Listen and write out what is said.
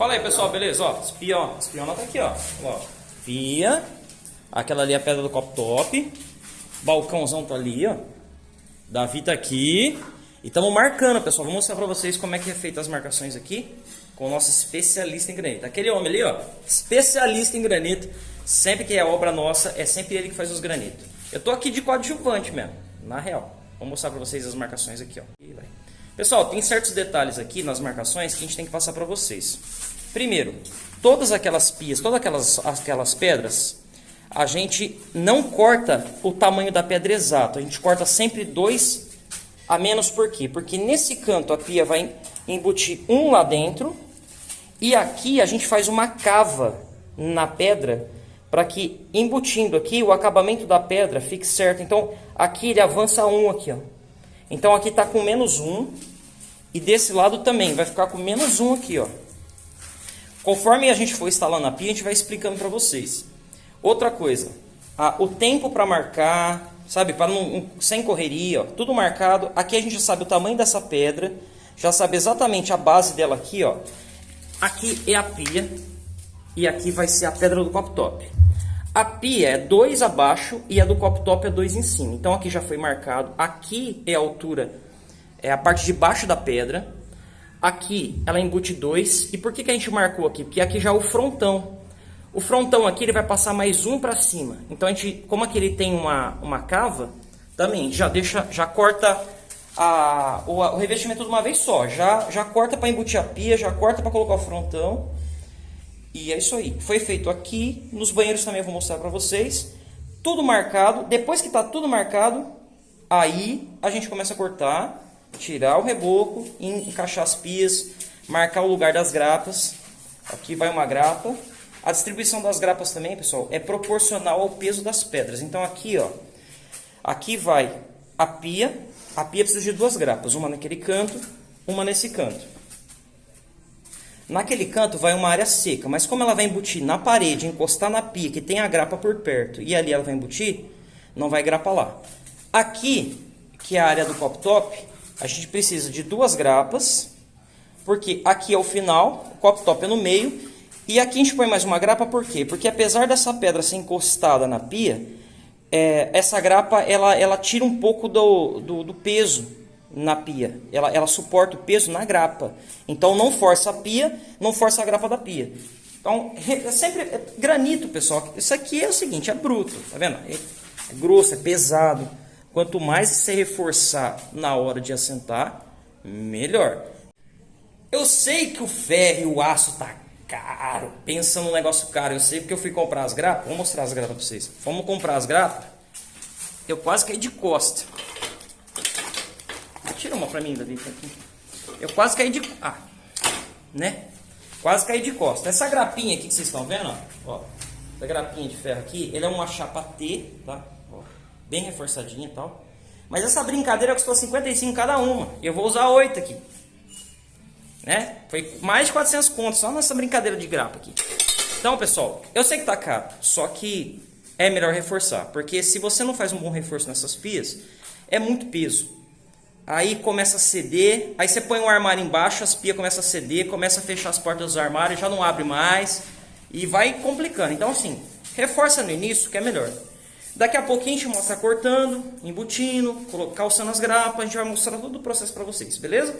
Fala aí, pessoal, beleza? Ó, espião, espiona tá aqui, ó. ó. Pia, aquela ali é a pedra do copo top. Balcãozão tá ali, ó. Davi tá aqui. E estamos marcando, pessoal. Vou mostrar pra vocês como é que é feita as marcações aqui com o nosso especialista em granito. Aquele homem ali, ó, especialista em granito. Sempre que é obra nossa, é sempre ele que faz os granitos. Eu tô aqui de coadjuvante mesmo, na real. Vou mostrar pra vocês as marcações aqui, ó. Pessoal, tem certos detalhes aqui nas marcações que a gente tem que passar pra vocês. Primeiro, todas aquelas pias, todas aquelas, aquelas pedras, a gente não corta o tamanho da pedra exato. A gente corta sempre dois a menos por quê? Porque nesse canto a pia vai embutir um lá dentro e aqui a gente faz uma cava na pedra para que embutindo aqui o acabamento da pedra fique certo. Então aqui ele avança um aqui, ó. Então aqui está com menos um e desse lado também vai ficar com menos um aqui, ó. Conforme a gente for instalando a pia, a gente vai explicando para vocês. Outra coisa, a, o tempo para marcar, sabe, para não sem correria, ó, tudo marcado. Aqui a gente já sabe o tamanho dessa pedra, já sabe exatamente a base dela aqui, ó. Aqui é a pia e aqui vai ser a pedra do copo top. A pia é 2 abaixo e a do copo top é 2 em cima. Então aqui já foi marcado. Aqui é a altura, é a parte de baixo da pedra. Aqui ela embute 2. E por que, que a gente marcou aqui? Porque aqui já é o frontão. O frontão aqui ele vai passar mais um para cima. Então a gente, como aqui ele tem uma, uma cava, também já deixa, já corta a, o, o revestimento de uma vez só. Já, já corta para embutir a pia, já corta para colocar o frontão. E é isso aí. Foi feito aqui. Nos banheiros também eu vou mostrar para vocês. Tudo marcado. Depois que está tudo marcado, aí a gente começa a cortar tirar o reboco, encaixar as pias, marcar o lugar das grapas. Aqui vai uma grapa. A distribuição das grapas também, pessoal, é proporcional ao peso das pedras. Então aqui, ó, aqui vai a pia. A pia precisa de duas grapas, uma naquele canto, uma nesse canto. Naquele canto vai uma área seca, mas como ela vai embutir na parede, encostar na pia, que tem a grapa por perto, e ali ela vai embutir, não vai grapa lá. Aqui, que é a área do pop top, a gente precisa de duas grapas, porque aqui é o final, o copo top é no meio, e aqui a gente põe mais uma grapa, por quê? Porque apesar dessa pedra ser encostada na pia, é, essa grapa ela, ela tira um pouco do, do, do peso na pia. Ela, ela suporta o peso na grapa. Então não força a pia, não força a grapa da pia. Então, é sempre é granito, pessoal. Isso aqui é o seguinte, é bruto, tá vendo? É, é grosso, é pesado. Quanto mais você reforçar na hora de assentar, melhor. Eu sei que o ferro e o aço tá caro. Pensa num negócio caro. Eu sei porque eu fui comprar as grapas. Vou mostrar as grapas para vocês. Vamos comprar as grapas. Eu quase caí de costa. Tira uma para mim, Davi. Eu quase caí de... Ah, né? Quase caí de costa. Essa grapinha aqui que vocês estão vendo, ó. ó essa grapinha de ferro aqui, ele é uma chapa T, tá? bem reforçadinha e tal. Mas essa brincadeira custou 55 cada uma. Eu vou usar 8 aqui. Né? Foi mais de 400 contos só nessa brincadeira de grapa aqui. Então, pessoal, eu sei que tá caro, só que é melhor reforçar. Porque se você não faz um bom reforço nessas pias, é muito peso. Aí começa a ceder, aí você põe um armário embaixo, as pias começam a ceder, começa a fechar as portas dos armários, já não abre mais e vai complicando. Então assim, reforça no início que é melhor. Daqui a pouquinho a gente mostra cortando, embutindo, calçando as grapas, a gente vai mostrar todo o processo para vocês, beleza?